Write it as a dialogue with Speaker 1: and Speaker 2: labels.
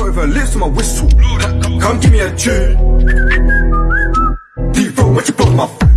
Speaker 1: not even lips to my whistle. Come, give me a tune. Deep throat when you blow my.